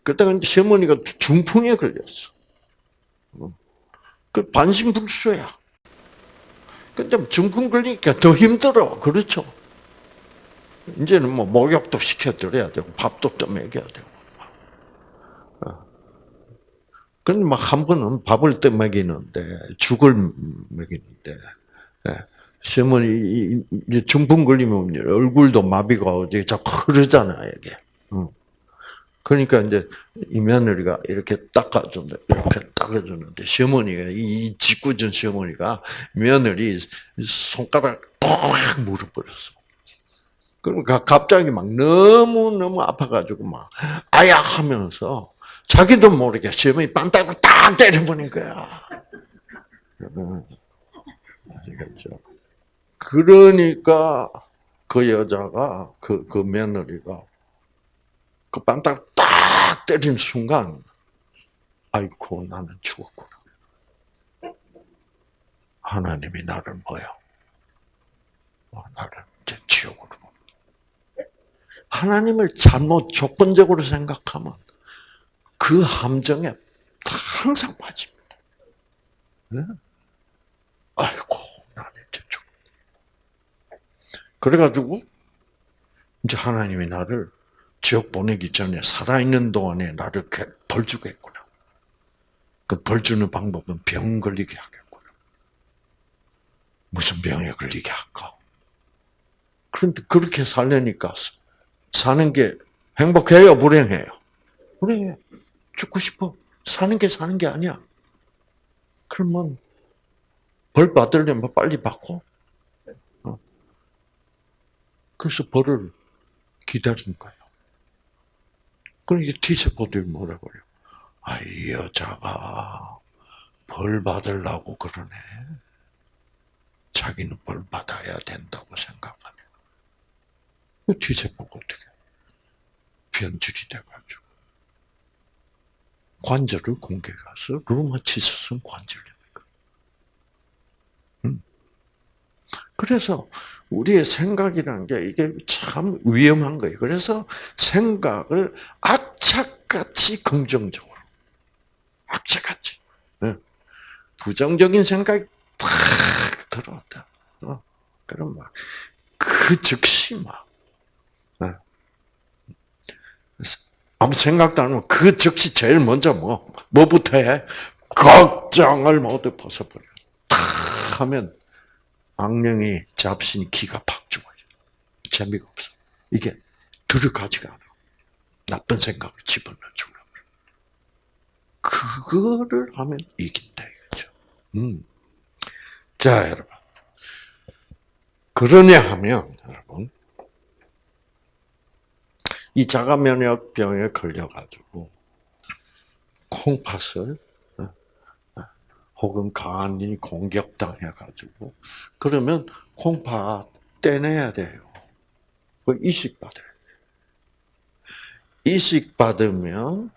그때가 시어머니가 중풍에 걸렸어. 그 반신불수야. 근데 중풍 걸리니까 더 힘들어. 그렇죠? 이제는 뭐 목욕도 시켜드려야 되고 밥도 좀 먹여야 되고. 어. 근데 막한 번은 밥을 또 먹이는데 죽을 먹이는데 예. 시어머니 중풍 걸리면 얼굴도 마비가 오지 자꾸 흐르잖아 이게. 그러니까 이제 이 며느리가 이렇게 닦아준다, 이렇게 닦아주는데 시어머니가 이 짓궂은 시어머니가 며느리 손가락 꽉 물어버렸어. 그러니까 갑자기 막 너무 너무 아파가지고 막 아야 하면서 자기도 모르게 시어머니 빤딱을 딱 때려보는 거야. 아시겠죠? 그러니까 그 여자가 그, 그 며느리가 그 빤딱 딱 때린 순간 아이고 나는 죽었구나. 하나님이 나를 뭐요? 어, 나를 이제 지옥으로. 하나님을 잘못 조건적으로 생각하면 그 함정에 항상 빠집니다. 네? 아이고, 나는 이제 죽. 그래가지고 이제 하나님이 나를 지옥 보내기 전에 살아있는 동안에 나를 벌 주겠구나. 그 벌 주는 방법은 병 걸리게 하겠구나. 무슨 병에 걸리게 할까? 그런데 그렇게 살려니까 사는 게 행복해요, 불행해요? 불행해. 죽고 싶어. 사는 게 사는 게 아니야. 그러면 벌 받으려면 빨리 받고. 어. 그래서 벌을 기다린 거예요. 그러니까 T세포들이 뭐라고 그래요? 아, 이 여자가 벌 받으려고 그러네. 자기는 벌 받아야 된다고 생각하네. 그 T세포가 어떻게 변질이 돼가지고 관절을 공격해서 루마티스성 관절염이니까. 음. 그래서 우리의 생각이라는 게 이게 참 위험한 거예요. 그래서 생각을 악착같이 긍정적으로, 악착같이 부정적인 생각이 탁 들어왔다. 어? 그럼 막 그 즉시 막 아무 생각도 안 하면 그 즉시 제일 먼저 뭐, 뭐부터 해? 걱정을 모두 벗어버려. 탁 하면 악령이 잡신 기가 팍 죽어요. 재미가 없어. 이게 들어가지가 않아. 나쁜 생각을 집어넣어주려고. 그거를 하면 이긴다 이거죠. 음. 자, 여러분. 그러냐 하면, 여러분. 이 자가 면역병에 걸려가지고 콩팥을 어, 어, 혹은 간이 공격당해가지고 그러면 콩팥 떼내야 돼요. 그 이식 받아야 돼요. 이식 받으면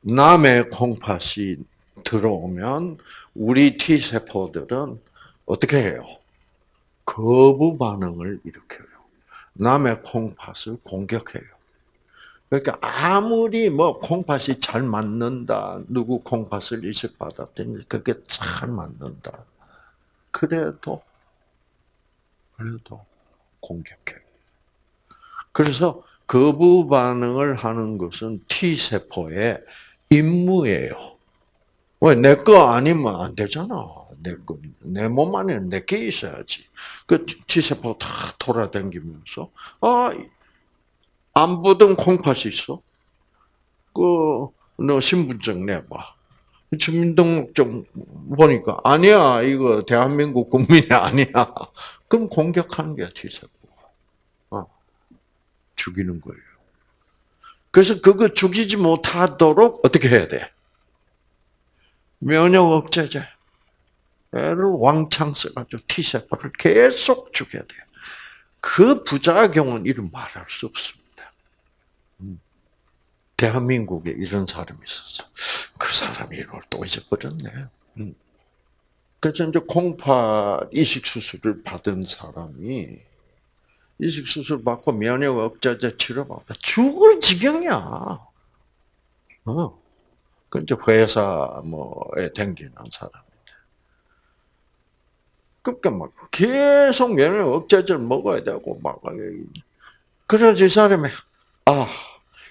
남의 콩팥이 들어오면 우리 T 세포들은 어떻게 해요? 거부 반응을 일으켜요. 남의 콩팥을 공격해요. 그러니까 아무리 뭐 콩팥이 잘 맞는다, 누구 콩팥을 이식받았더니 그게 잘 맞는다. 그래도 그래도 공격해. 그래서 거부 반응을 하는 것은 T 세포의 임무예요. 왜 내 거 아니면 안 되잖아. 내 거, 내몸 안에 내게 있어야지. 그 T세포 다 돌아다니면서, 아, 안 보던 콩팥이 있어. 그, 너 신분증 내봐. 주민등록증 보니까, 아니야, 이거 대한민국 국민이 아니야. 그럼 공격하는 게 T세포가. 어, 죽이는 거예요. 그래서 그거 죽이지 못하도록 어떻게 해야 돼? 면역 억제제. 를 왕창 써가지고 T세포를 계속 죽여야 돼요. 그 부작용은 이름 말할 수 없습니다. 음. 대한민국에 이런 사람이 있었어. 그 사람이 이걸 또 잊어버렸네. 음. 그래서 이제 콩팥 이식 수술을 받은 사람이 이식 수술 받고 면역 억제제 치료받고 죽을 지경이야. 어. 그 이제 회사 뭐에 댕기는 사람. 그러니까 막 계속 면역 억제제를 먹어야 되고 막 그래야지 이 사람이 아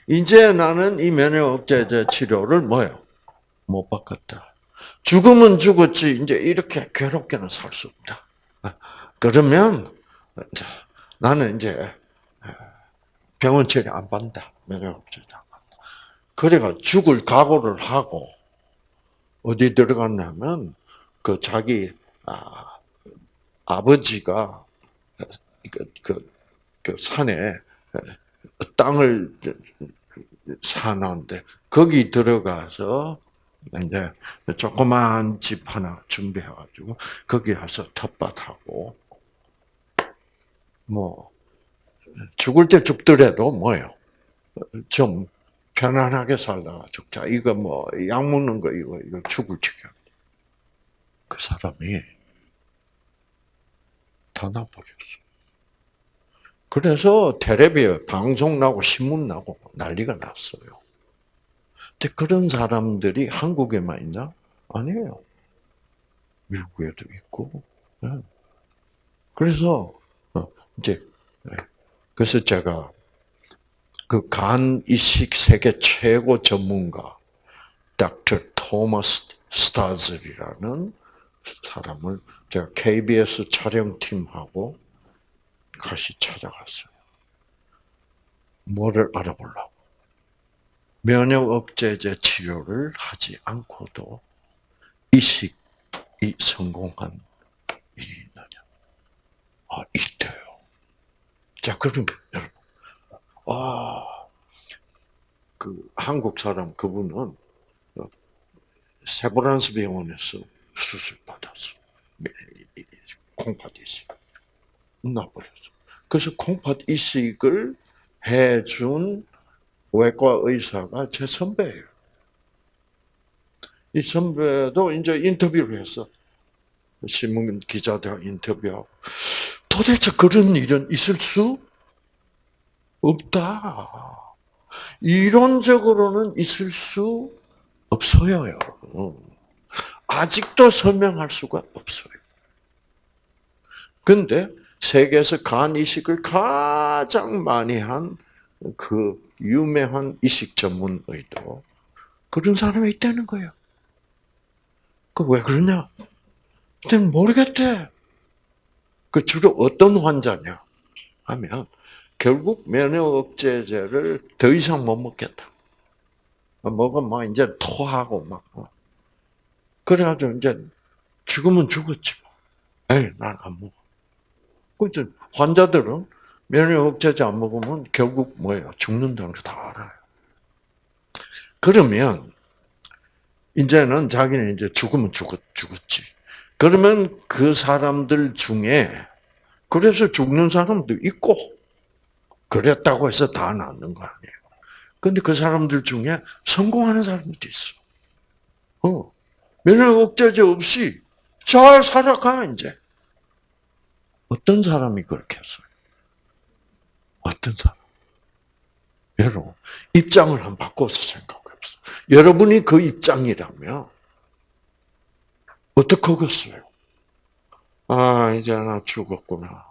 이제 나는 이 면역 억제제 치료를 뭐요 못 받겠다. 죽으면 죽었지 이제 이렇게 괴롭게는 살 수 없다. 그러면 나는 이제 병원 치료 안 받는다. 면역 억제제 안 받는다. 그래가 죽을 각오를 하고 어디 들어갔냐면 그 자기 아 아버지가 그, 그, 그 산에 땅을 사는데 거기 들어가서 이제 조그만 집 하나 준비해가지고 거기 가서 텃밭하고 뭐 죽을 때 죽더라도 뭐요 좀 편안하게 살다가 죽자. 이거 뭐, 약 먹는 거, 이거, 이거 죽을 지경. 그 사람이 다 나버렸어. 그래서 텔레비에 방송 나고 신문 나고 난리가 났어요. 근데 그런 사람들이 한국에만 있나? 아니에요. 미국에도 있고. 예. 그래서 어, 이제 예. 그래서 제가 그 간 이식 세계 최고 전문가 닥터 토머스 스타즐이라는 사람을 제가 KBS 촬영팀하고 같이 찾아갔어요. 뭐를 알아보려고. 면역 억제제 치료를 하지 않고도 이식이 성공한 일이 있느냐? 아, 있대요. 자, 그럼 여러분, 아, 그 한국 사람 그분은 세브란스 병원에서 수술 받았어. 콩팥 이식. 나버렸어. 그래서 콩팥 이식을 해준 외과 의사가 제 선배예요. 이 선배도 이제 인터뷰를 했어. 신문 기자들 인터뷰하고. 도대체 그런 일은 있을 수 없다. 이론적으로는 있을 수 없어요, 여러분. 아직도 설명할 수가 없어요. 근데 세계에서 간 이식을 가장 많이 한 그 유명한 이식 전문 의도 그런 사람이 있다는 거예요. 그 왜 그러냐? 그때는 모르겠대. 그 주로 어떤 환자냐? 하면 결국 면역 억제제를 더 이상 못 먹겠다. 먹으면 막 이제 토하고 막. 그래가지고 이제 죽으면 죽었지 뭐. 에이, 난 안 먹어. 그죠 환자들은 면역 억제제 안 먹으면 결국 뭐예요? 죽는다는 거 다 알아요. 그러면 이제는 자기는 이제 죽으면 죽었, 죽었지. 그러면 그 사람들 중에 그래서 죽는 사람도 있고 그랬다고 해서 다 낫는 거 아니에요. 근데 그 사람들 중에 성공하는 사람도 있어. 어. 면역 억제제 없이 잘 살아가 이제. 어떤 사람이 그렇게 했어요? 어떤 사람? 여러분, 입장을 한번 바꿔서 생각해 보세요. 여러분이 그 입장이라면, 어떡하겠어요? 아, 이제 나 죽었구나.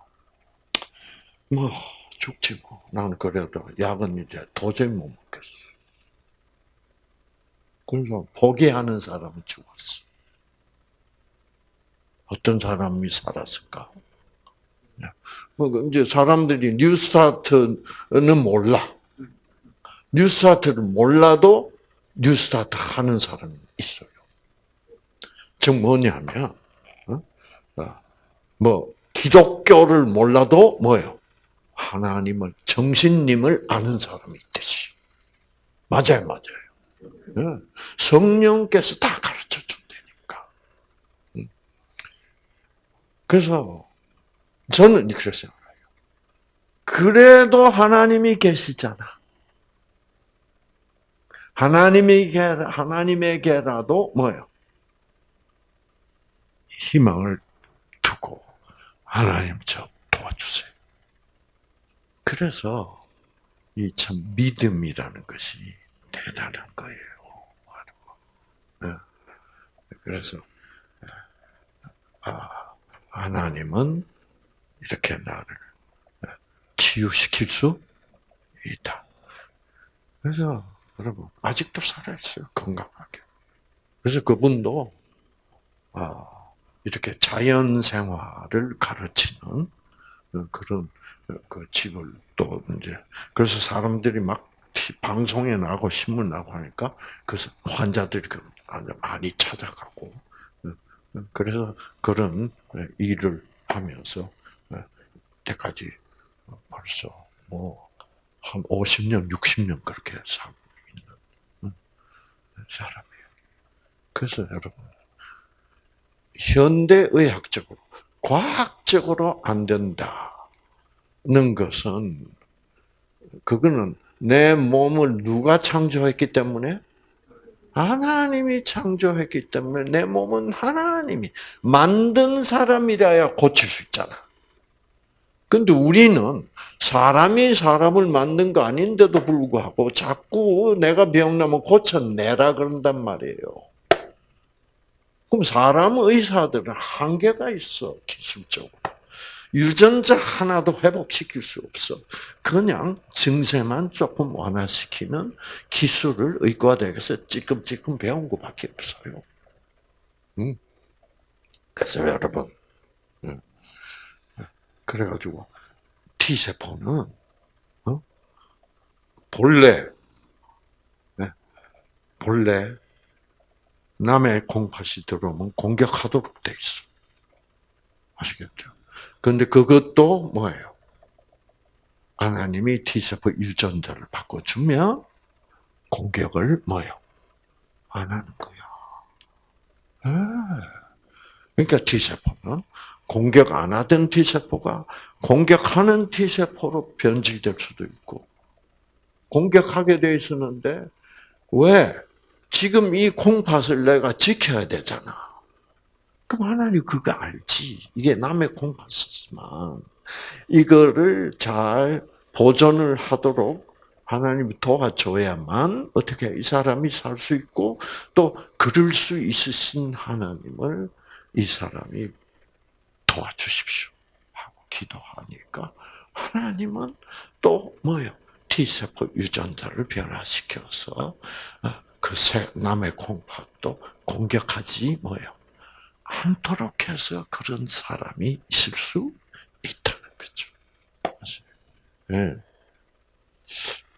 뭐, 죽지 뭐. 나는 그래도 약은 이제 도저히 못 먹겠어. 그래서 포기하는 사람은 죽었어. 어떤 사람이 살았을까? 뭐 이제 사람들이 뉴스타트는 몰라. 뉴스타트를 몰라도 뉴스타트 하는 사람이 있어요. 즉 뭐냐면 어? 어, 뭐 기독교를 몰라도 뭐요? 하나님을 정신님을 아는 사람이 있듯이. 맞아요, 맞아요. 예. 성령께서 다 가르쳐 준다니까. 음. 그래서 저는 그렇게 생각해요. 그래도 하나님이 계시잖아. 하나님에게, 하나님에게라도 뭐요? 희망을 두고, 하나님 저 도와주세요. 그래서, 이 참 믿음이라는 것이 대단한 거예요. 네. 그래서, 아, 하나님은 이렇게 나를 치유시킬 수 있다. 그래서 여러분 아직도 살아있어요 건강하게. 그래서 그분도 아, 이렇게 자연 생활을 가르치는 그런 그 집을 또 이제 그래서 사람들이 막 방송에 나고 신문 나고 하니까 그래서 환자들이 그 많이 찾아가고 그래서 그런 일을 하면서 때까지 벌써 뭐 한 50년, 60년 그렇게 살고 있는 사람이에요. 그래서 여러분 현대 의학적으로 과학적으로 안 된다는 것은 그거는 내 몸을 누가 창조했기 때문에? 하나님이 창조했기 때문에 내 몸은 하나님이 만든 사람이라야 고칠 수 있잖아. 근데 우리는 사람이 사람을 만든 거 아닌데도 불구하고 자꾸 내가 병나면 고쳐내라 그런단 말이에요. 그럼 사람 의사들은 한계가 있어, 기술적으로. 유전자 하나도 회복시킬 수 없어. 그냥 증세만 조금 완화시키는 기술을 의과대학에서 찔끔찔끔 배운 것밖에 없어요. 음. 그래서 여러분, 음. 그래가지고 T세포는 어? 본래 네. 본래 남의 콩팥이 들어오면 공격하도록 돼 있어. 아시겠죠? 근데 그것도 뭐예요? 하나님이 T세포 유전자를 바꿔주면 공격을 뭐예요? 안 하는 거야. 네. 그러니까 T세포는 공격 안 하던 T세포가 공격하는 T세포로 변질될 수도 있고, 공격하게 돼 있었는데, 왜? 지금 이 콩팥을 내가 지켜야 되잖아. 그럼 하나님 그거 알지. 이게 남의 콩팥이지만, 이거를 잘 보존을 하도록 하나님이 도와줘야만 어떻게 이 사람이 살 수 있고 또 그럴 수 있으신 하나님을 이 사람이 도와주십시오 하고 기도하니까 하나님은 또 뭐요? T세포 유전자를 변화시켜서 그 남의 콩팥도 공격하지 뭐요? 않도록 해서 그런 사람이 있을 수 있다는 거죠. 네.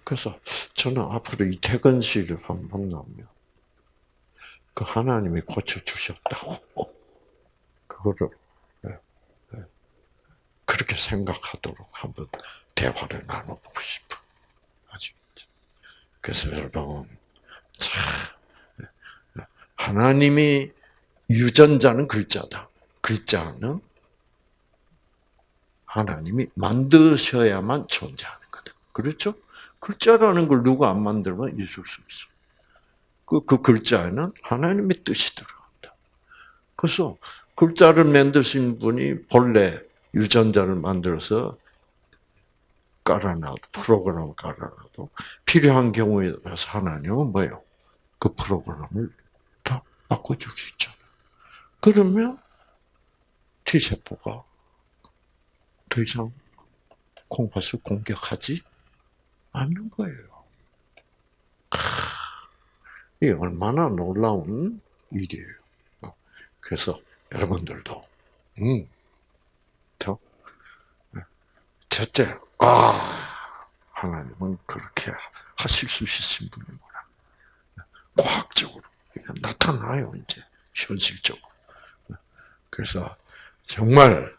그래서 저는 앞으로 이태근 씨를 한번 나오면 그 하나님이 고쳐 주셨다고 [LAUGHS] 그거를 그렇게 생각하도록 한번 대화를 나눠보고 싶어. 아시겠죠? 그래서 여러분, 참, 하나님이 유전자는 글자다. 글자는 하나님이 만드셔야만 존재하는 거다. 그렇죠? 글자라는 걸 누가 안 만들면 있을 수 있어. 그, 그 글자에는 하나님의 뜻이 들어간다. 그래서 글자를 만드신 분이 본래 유전자를 만들어서 깔아놔도 프로그램을 깔아놔도 필요한 경우에 따라서 하나님은 뭐예요? 그 프로그램을 다 바꿔줄 수 있잖아요. 그러면 T세포가 더 이상 콩팥을 공격하지 않는 거예요. 이게 얼마나 놀라운 일이에요. 그래서 여러분들도 음, 첫째, 아, 하나님은 그렇게 하실 수 있으신 분이구나. 과학적으로 나타나요, 이제, 현실적으로. 그래서, 정말,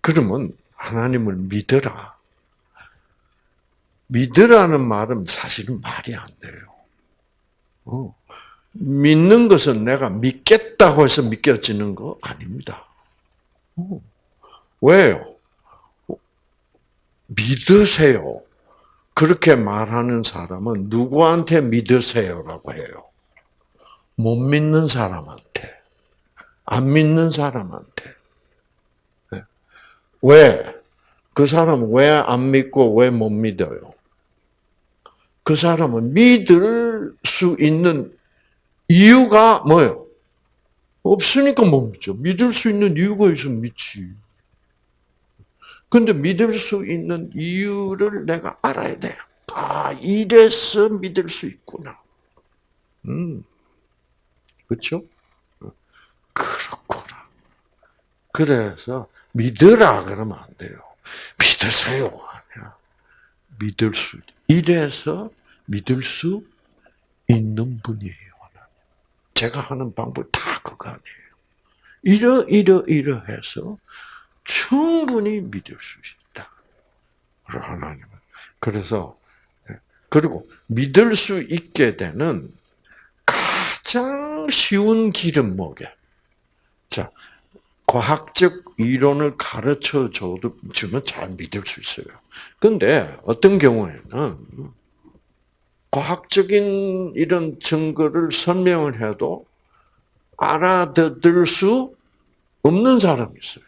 그러면 하나님을 믿어라. 믿으라는 말은 사실은 말이 안 돼요. 어. 믿는 것은 내가 믿겠다고 해서 믿겨지는 거 아닙니다. 어. 왜요? 믿으세요. 그렇게 말하는 사람은 누구한테 믿으세요라고 해요? 못 믿는 사람한테. 안 믿는 사람한테. 네. 왜? 그 사람은 왜 안 믿고 왜 못 믿어요? 그 사람은 믿을 수 있는 이유가 뭐예요? 없으니까 못 믿죠. 믿을 수 있는 이유가 있으면 믿지. 근데 믿을 수 있는 이유를 내가 알아야 돼. 아, 이래서 믿을 수 있구나. 음. 그렇죠? 그렇구나. 그래서 믿으라 그러면 안 돼요. 믿으세요. 믿을 수, 이래서 믿을 수 있는 분이에요. 제가 하는 방법 다 그거 아니에요. 이러, 이러, 이러 해서 충분히 믿을 수 있다. 하나님은. 그래서, 예, 그리고 믿을 수 있게 되는 가장 쉬운 길은 뭐게? 자, 과학적 이론을 가르쳐 줘도 주면 잘 믿을 수 있어요. 근데 어떤 경우에는 과학적인 이런 증거를 설명을 해도 알아들을 수 없는 사람이 있어요.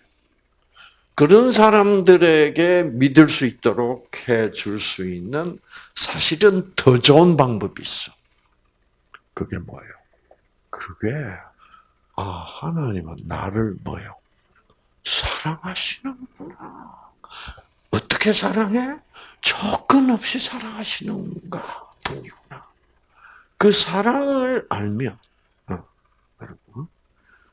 그런 사람들에게 믿을 수 있도록 해줄 수 있는 사실은 더 좋은 방법이 있어. 그게 뭐예요? 그게 아 하나님은 나를 뭐요? 사랑하시는구나. 어떻게 사랑해? 조건 없이 사랑하시는가 뿐이구나. 그 사랑을 알면, 어,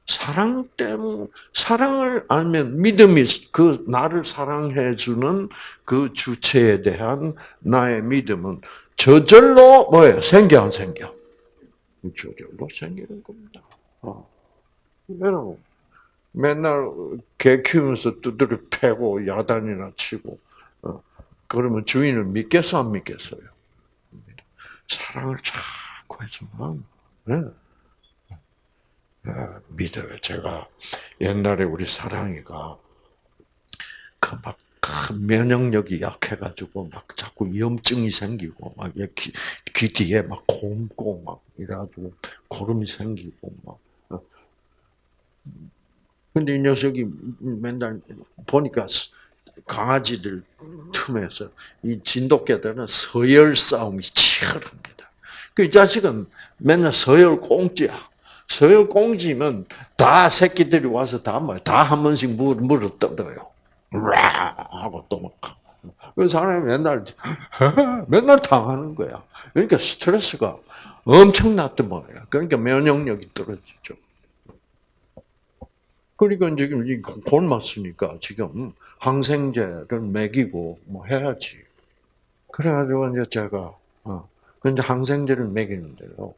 사랑 때문, 사랑을 알면 믿음이 그 나를 사랑해 주는 그 주체에 대한 나의 믿음은 저절로 뭐예요? 생겨 안 생겨? 저절로 생기는 겁니다. 어. 여러분, 맨날 개 키우면서 두드려 패고 야단이나 치고 어, 그러면 주인을 믿겠어 안 믿겠어요? 사랑을 자꾸 해주면 네. 아, 믿어요. 제가 옛날에 우리 사랑이가 그막 면역력이 약해가지고 막 자꾸 염증이 생기고 막 귀, 귀 뒤에 막 곰고 막 이래가지고 고름이 생기고 막. 어. 근데 이 녀석이 맨날 보니까 강아지들 틈에서 이 진돗개들은 서열 싸움이 치열합니다. 그 자식은 맨날 서열 꽁지야. 서열 꽁지면 다 새끼들이 와서 다 뭐, 다한 번씩 물, 물을 떠들어요. 라 하고 또 막. 그 사람이 맨날, 맨날 당하는 거야. 그러니까 스트레스가 엄청났던 거예요. 그러니까 면역력이 떨어지죠. 그러니까 지금 굶었으니까 지금 항생제를 먹이고 뭐 해야지. 그래가지고 이제 제가 어 근데 항생제를 먹이는데요.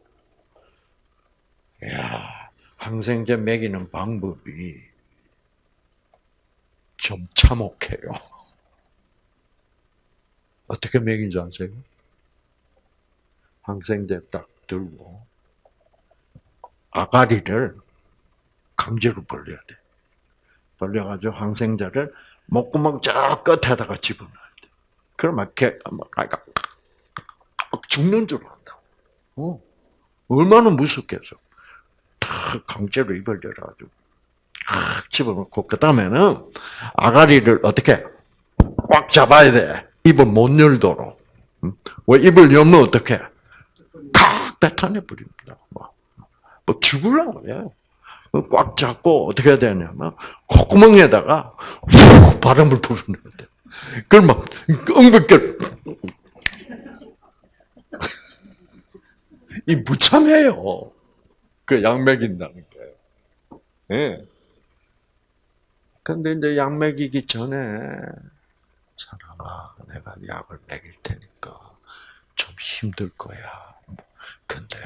야 항생제 먹이는 방법이 좀 참혹해요. [LAUGHS] 어떻게 먹인지 아세요? 항생제 딱 들고 아가리를 강제로 벌려야 돼. 벌려가지고 항생제를 목구멍 저 끝에다가 집어넣어야 돼. 그러면 개, 아까 죽는 줄 안다. 어. 얼마나 무섭겠어. 탁 강제로 입을 열어가지고 탁 집어넣고 그 다음에는 아가리를 어떻게 꽉 잡아야 돼. 입을 못 열도록. 왜 입을 열면 어떻게? 탁 뱉어내 버립니다. 뭐, 뭐 죽을라고 해요. 꽉 잡고 어떻게 해야 되냐면 콧구멍에다가 후 바람을 불어내야 돼. 그럼 막 엉겁게 [LAUGHS] 이 무참해요. 그약 먹인다는 게. 예. 네. 근데 이제 약 먹이기 전에 사람아 내가 약을 먹일 테니까 좀 힘들 거야. 근데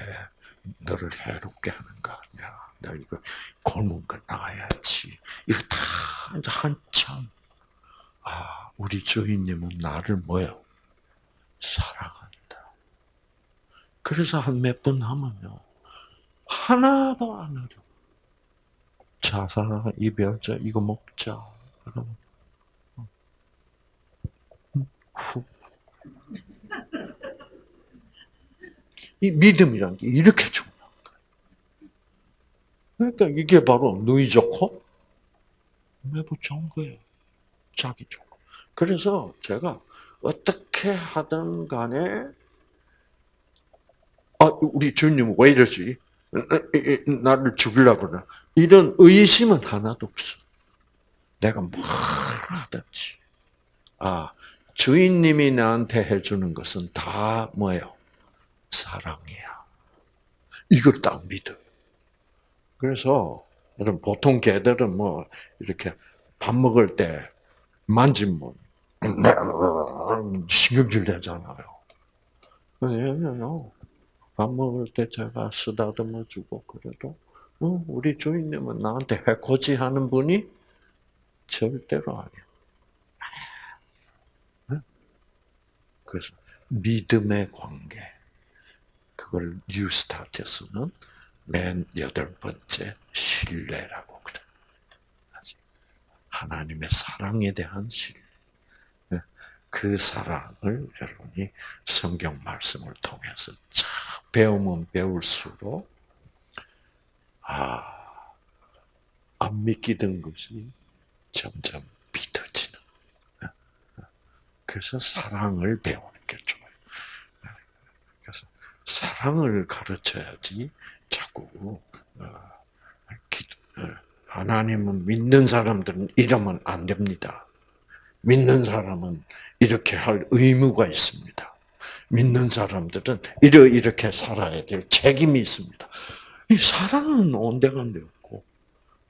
너를 해롭게 하는 거 아니야. 나 이거 골문가 나가야지. 이거 다 한참. 아, 우리 주인님은 나를 뭐요? 사랑한다. 그래서 한 몇 번 하면요. 하나도 안 어려. 자사, 이별자, 이거 먹자. 그러면, 후. 이 믿음이란 게 이렇게 중요해. 그러니까 이게 바로 누이 좋고 매부 좋은 거예요. 자기 좋고. 그래서 제가 어떻게 하든 간에 아, 우리 주님 왜 이러지? 나를 죽이려고 그러 이런 의심은 하나도 없어. 내가 뭘 하든지. 아, 주인님이 나한테 해주는 것은 다 뭐예요? 사랑이야. 이걸 딱 믿어. 그래서 여러분 보통 개들은 뭐 이렇게 밥 먹을 때 만지면 [CLEARS THROAT] 신경질 내잖아요. 얘는요 밥 먹을 때 제가 쓰다듬어 주고 그래도 어, 우리 주인님은 나한테 해코지 하는 분이 절대로 아니야. 그래서 믿음의 관계 그걸 뉴스타트에서는 맨 여덟 번째 신뢰라고 그래. 하나님의 사랑에 대한 신. 그 사랑을 여러분이 성경 말씀을 통해서 참 배우면 배울수록 아, 안 믿기던 것이 점점 믿어지는. 그래서 사랑을 배우는 게 좋아요. 그래서 사랑을 가르쳐야지 자꾸 어, 하나님은 믿는 사람들은 이러면 안 됩니다. 믿는 사람은 이렇게 할 의무가 있습니다. 믿는 사람들은 이러 이렇게 살아야 될 책임이 있습니다. 이 사랑은 온데간데 없고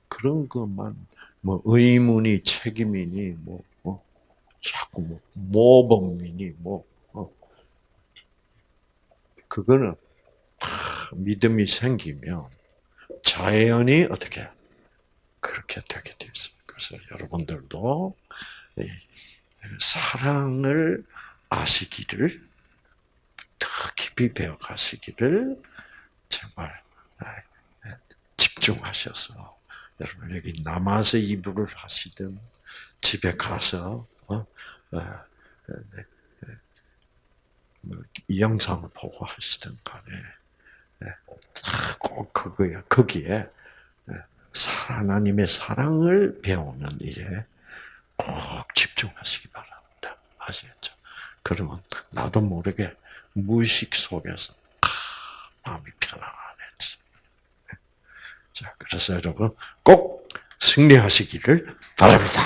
그런 것만 뭐 의문이 책임이니 뭐, 뭐 자꾸 뭐 모범이니 뭐 어. 그거는 믿음이 생기면 자연히 어떻게 그렇게 되게 돼 있어요. 그래서 여러분들도 사랑을 아시기를 더 깊이 배워 가시기를 정말 집중하셔서 여러분 여기 남아서 이불을 하시든 집에 가서 어, 어, 네, 네, 뭐, 이 영상을 보고 하시든 간에 네, 꼭 그거야 거기에 하나님의 사랑을 배우는 일에 꼭 집중하시기 바랍니다. 아시겠죠? 그러면 나도 모르게 무의식 속에서 마음이 편안해지. 자, 그래서 여러분 꼭 승리하시기를 바랍니다.